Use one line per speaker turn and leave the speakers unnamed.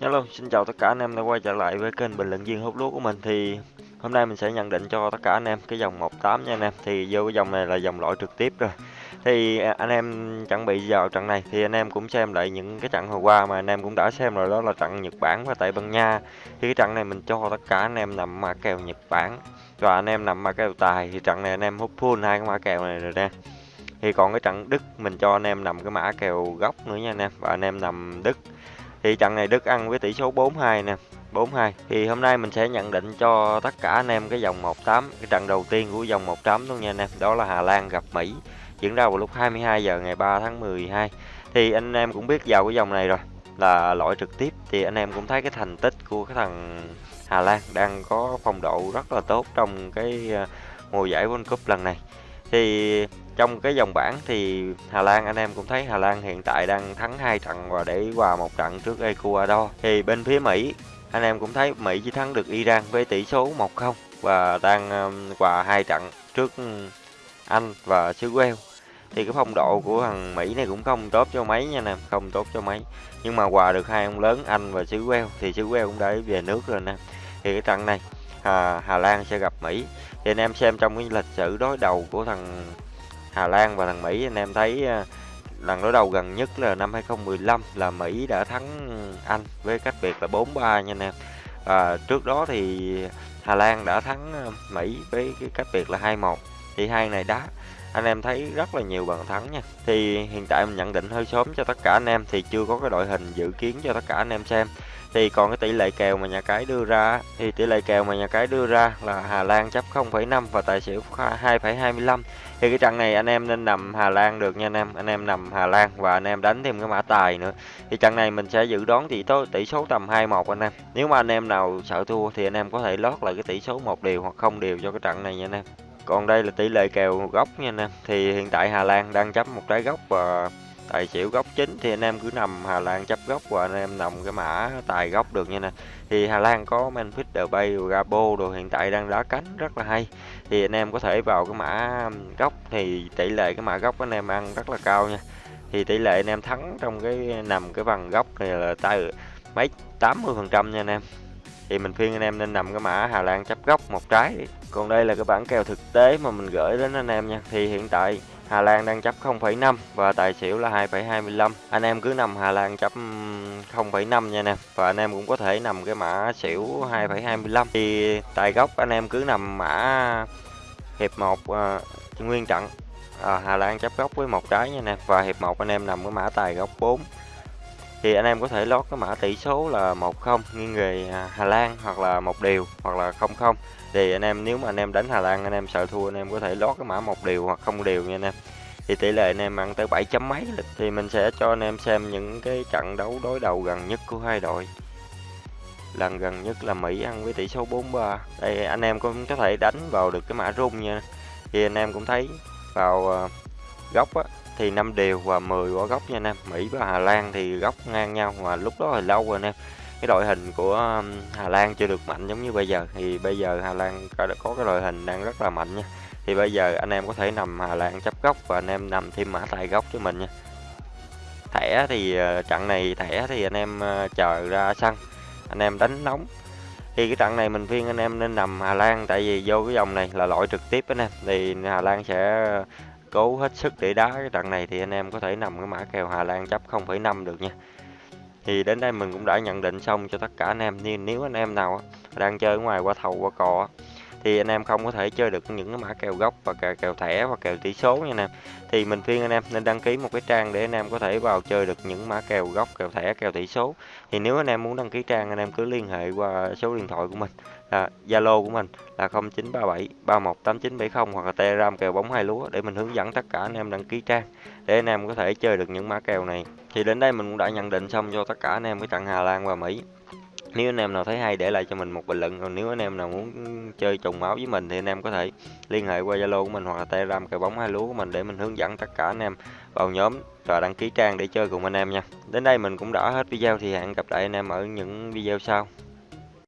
Hello, xin chào tất cả anh em đã quay trở lại với kênh bình luận viên hút lúa của mình thì hôm nay mình sẽ nhận định cho tất cả anh em cái dòng 18 nha anh em thì vô cái dòng này là dòng loại trực tiếp rồi thì anh em chuẩn bị vào trận này thì anh em cũng xem lại những cái trận hồi qua mà anh em cũng đã xem rồi đó là trận Nhật Bản và Tây Ban Nha thì cái trận này mình cho tất cả anh em nằm mã kèo Nhật Bản và anh em nằm mã kèo tài thì trận này anh em hút full hai cái mã kèo này rồi nè thì còn cái trận Đức mình cho anh em nằm cái mã kèo gốc nữa nha anh em và anh em nằm Đức thì trận này Đức ăn với tỷ số 4-2 nè 4-2 thì hôm nay mình sẽ nhận định cho tất cả anh em cái dòng 18 cái trận đầu tiên của dòng 18 luôn nha anh em. Đó là Hà Lan gặp Mỹ, diễn ra vào lúc 22 giờ ngày 3 tháng 12 thì anh em cũng biết vào cái dòng này rồi, là loại trực tiếp. Thì anh em cũng thấy cái thành tích của cái thằng Hà Lan đang có phong độ rất là tốt trong cái ờ, mùa giải World Cup lần này. Thì trong cái dòng bảng thì Hà Lan anh em cũng thấy Hà Lan hiện tại đang thắng hai trận và để hòa một trận trước Ecuador. Thì bên phía Mỹ anh em cũng thấy Mỹ chỉ thắng được Iran với tỷ số 1-0 và đang um, hòa hai trận trước um, Anh và xứ Wales. Thì cái phong độ của thằng Mỹ này cũng không tốt cho mấy nha nè, không tốt cho mấy. Nhưng mà hòa được hai ông lớn Anh và xứ Wales thì xứ Wales cũng đã về nước rồi nè. Thì cái trận này Hà, Hà Lan sẽ gặp Mỹ. Thì anh em xem trong cái lịch sử đối đầu của thằng Hà Lan và thằng Mỹ anh em thấy ờ, lần đối đầu gần nhất là năm 2015 là Mỹ đã thắng Anh với cách biệt là 4-3 nha anh em. À, trước đó thì Hà Lan đã thắng ờ, Mỹ với cái cách biệt là 2-1. Thì hai này đá anh em thấy rất là nhiều bàn thắng nha. Thì hiện tại mình nhận định hơi sớm cho tất cả anh em thì chưa có cái đội hình dự kiến cho tất cả anh em xem. Thì còn cái tỷ lệ kèo mà nhà cái đưa ra thì tỷ lệ kèo mà nhà cái đưa ra là Hà Lan chấp 0,5 và tài xỉu 2,25 thì cái trận này anh em nên nằm Hà Lan được nha anh em anh em nằm Hà Lan và anh em đánh thêm cái mã tài nữa. Thì trận này mình sẽ dự đoán tỷ số tỷ số tầm 2-1 anh em. Nếu mà anh em nào sợ thua thì anh em có thể lót lại cái tỷ số một điều hoặc không điều cho cái trận này nha anh em. Còn đây là tỷ lệ kèo góc nha anh em. Thì hiện tại Hà Lan đang chấp một trái góc và tài xỉu góc chính thì anh em cứ nằm Hà Lan chấp góc và anh em nằm cái mã tài góc được nha nè. Thì Hà Lan có Memphis Depay Gabo đồ, hiện tại đang đá cánh rất là hay. Thì anh em có thể vào cái mã góc thì tỷ lệ cái mã góc anh em ăn rất là cao nha. Thì tỷ lệ anh em thắng trong cái nằm cái bằng góc này là tay mấy 80 phần trăm nha anh em. Thì mình khuyên anh em nên nằm cái mã Hà Lan chấp góc một trái. Còn đây là cái bảng kèo thực tế mà mình gửi đến anh em nha. Thì hiện tại Hà Lan đang chấp 0,5 và tài xỉu là 2,25 anh em cứ nằm Hà Lan chấp 0,5 nha nè. Và anh em cũng có thể nằm cái mã xỉu 2,25 thì tài gốc anh em cứ nằm mã hiệp 1 uh, à, nguyên trận à, Hà Lan chấp góc với một trái nha nè. Và hiệp 1 anh em nằm cái mã tài góc 4 thì anh em có thể lót cái mã tỷ số là 10 nghiêng về Hà Lan hoặc là một điều hoặc là 00 thì anh em nếu mà anh em đánh Hà Lan anh em sợ thua anh em có thể lót cái mã một điều hoặc không điều nha anh em. Thì tỷ lệ anh em ăn tới 7 chấm mấy lịch thì mình sẽ cho anh em xem những cái trận đấu đối đầu gần nhất của hai đội. Lần gần nhất là Mỹ ăn với tỷ số 4-3 đây anh em cũng có thể đánh vào được cái mã rung nha. Thì anh em cũng thấy vào ờ, góc á, thì 5 đều và 10 quả góc nha anh em. Mỹ và Hà Lan thì góc ngang nhau mà lúc đó thì lâu rồi anh em. Cái đội hình của Hà Lan chưa được mạnh giống như bây giờ. Thì bây giờ Hà Lan có cái đội hình đang rất là mạnh nha. Thì bây giờ anh em có thể nằm Hà Lan chấp góc và anh em nằm thêm mã tài góc cho mình nha. Thẻ thì ờ, trận này thẻ thì anh em ờ, chờ ra sân. Anh em đánh nóng. Thì cái trận này mình khuyên anh em nên nằm Hà Lan tại vì vô cái dòng này là loại trực tiếp anh em. Thì Hà Lan sẽ cố hết sức để đá cái trận này thì anh em có thể nằm cái mã kèo Hà Lan chấp 0,5 được nha. Thì đến đây mình cũng đã nhận định xong cho tất cả anh em. Nên nếu anh em nào đang chơi ở ngoài qua thầu qua cò thì anh em không có thể chơi được những cái mã kèo gốc và kèo, kèo thẻ và kèo tỷ số nha anh em. Thì mình khuyên anh em nên đăng ký một cái trang để anh em có thể vào chơi được những mã kèo gốc kèo thẻ kèo tỷ số. Thì nếu anh em muốn đăng ký trang anh em cứ liên hệ qua số điện thoại của mình là Zalo của mình là 0937 318970 hoặc là Telegram kèo bóng hai lúa để mình hướng dẫn tất cả anh em đăng ký trang để anh em có thể chơi được những mã kèo này. Thì đến đây mình cũng đã nhận định xong cho tất cả anh em cái trận Hà Lan và Mỹ. Nếu anh em nào thấy hay để lại cho mình một bình luận, còn nếu anh em nào muốn chơi trùng máu với mình thì anh em có thể liên hệ qua zalo của mình hoặc là telegram cờ bóng hai lúa của mình để mình hướng dẫn tất cả anh em vào nhóm và đăng ký trang để chơi cùng anh em nha. Đến đây mình cũng đã hết video thì hẹn gặp lại anh em ở những video sau.